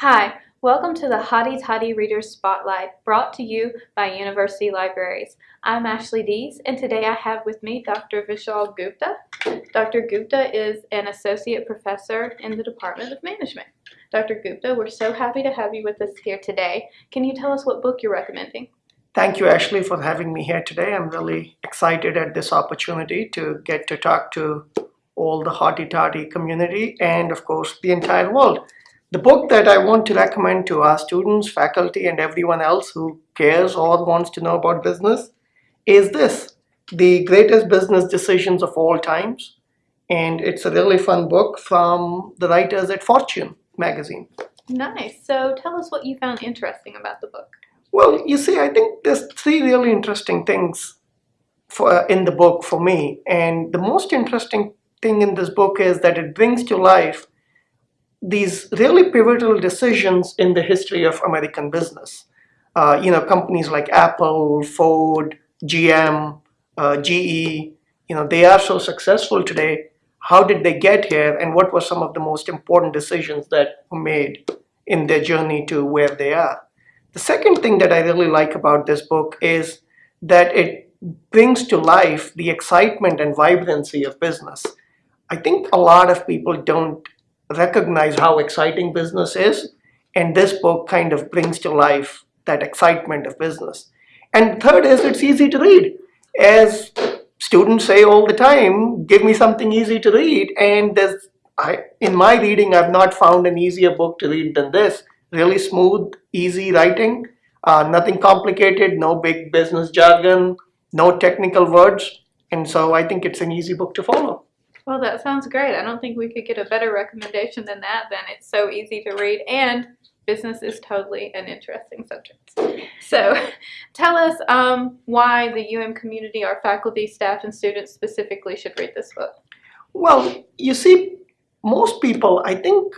Hi, welcome to the Hotty Toddy Readers Spotlight brought to you by University Libraries. I'm Ashley Dees and today I have with me Dr. Vishal Gupta. Dr. Gupta is an associate professor in the Department of Management. Dr. Gupta, we're so happy to have you with us here today. Can you tell us what book you're recommending? Thank you, Ashley, for having me here today. I'm really excited at this opportunity to get to talk to all the Hotty Toddy community and, of course, the entire world. The book that I want to recommend to our students, faculty, and everyone else who cares or wants to know about business is this, The Greatest Business Decisions of All Times. And it's a really fun book from the writers at Fortune magazine. Nice. So tell us what you found interesting about the book. Well, you see, I think there's three really interesting things for, uh, in the book for me. And the most interesting thing in this book is that it brings to life these really pivotal decisions in the history of American business. Uh, you know, companies like Apple, Ford, GM, uh, GE, you know, they are so successful today. How did they get here and what were some of the most important decisions that were made in their journey to where they are? The second thing that I really like about this book is that it brings to life the excitement and vibrancy of business. I think a lot of people don't recognize how exciting business is. And this book kind of brings to life that excitement of business. And third is it's easy to read. As students say all the time, give me something easy to read. And there's, I, in my reading, I've not found an easier book to read than this. Really smooth, easy writing, uh, nothing complicated, no big business jargon, no technical words. And so I think it's an easy book to follow. Well, that sounds great. I don't think we could get a better recommendation than that. Then it's so easy to read and business is totally an interesting subject. So tell us um, why the UM community, our faculty, staff, and students specifically should read this book. Well, you see, most people, I think,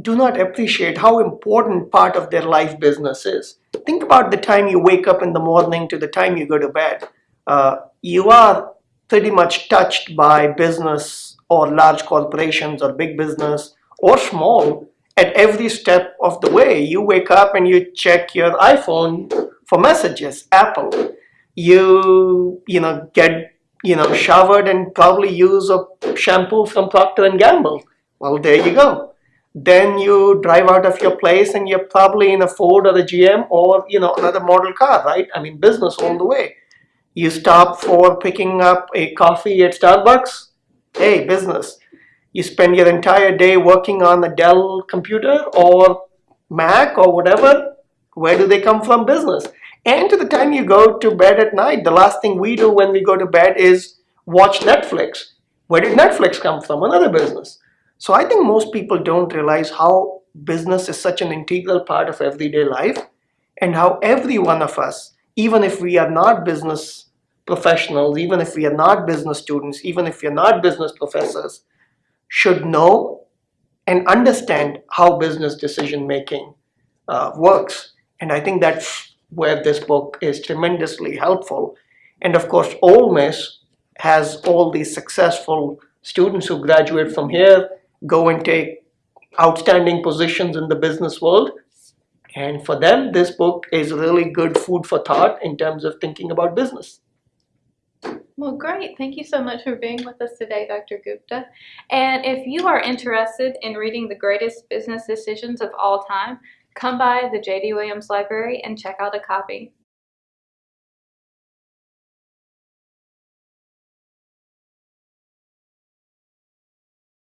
do not appreciate how important part of their life business is. Think about the time you wake up in the morning to the time you go to bed. Uh, you are pretty much touched by business or large corporations or big business or small at every step of the way. You wake up and you check your iPhone for messages, Apple. You, you know, get, you know, showered and probably use a shampoo from Procter & Gamble. Well, there you go. Then you drive out of your place and you're probably in a Ford or a GM or, you know, another model car, right? I mean, business all the way. You stop for picking up a coffee at Starbucks? Hey, business. You spend your entire day working on a Dell computer or Mac or whatever? Where do they come from? Business. And to the time you go to bed at night, the last thing we do when we go to bed is watch Netflix. Where did Netflix come from? Another business. So I think most people don't realize how business is such an integral part of everyday life and how every one of us even if we are not business professionals, even if we are not business students, even if we are not business professors, should know and understand how business decision making uh, works. And I think that's where this book is tremendously helpful. And of course, Ole Miss has all these successful students who graduate from here, go and take outstanding positions in the business world, and for them, this book is really good food for thought in terms of thinking about business. Well, great. Thank you so much for being with us today, Dr. Gupta. And if you are interested in reading the greatest business decisions of all time, come by the J.D. Williams Library and check out a copy.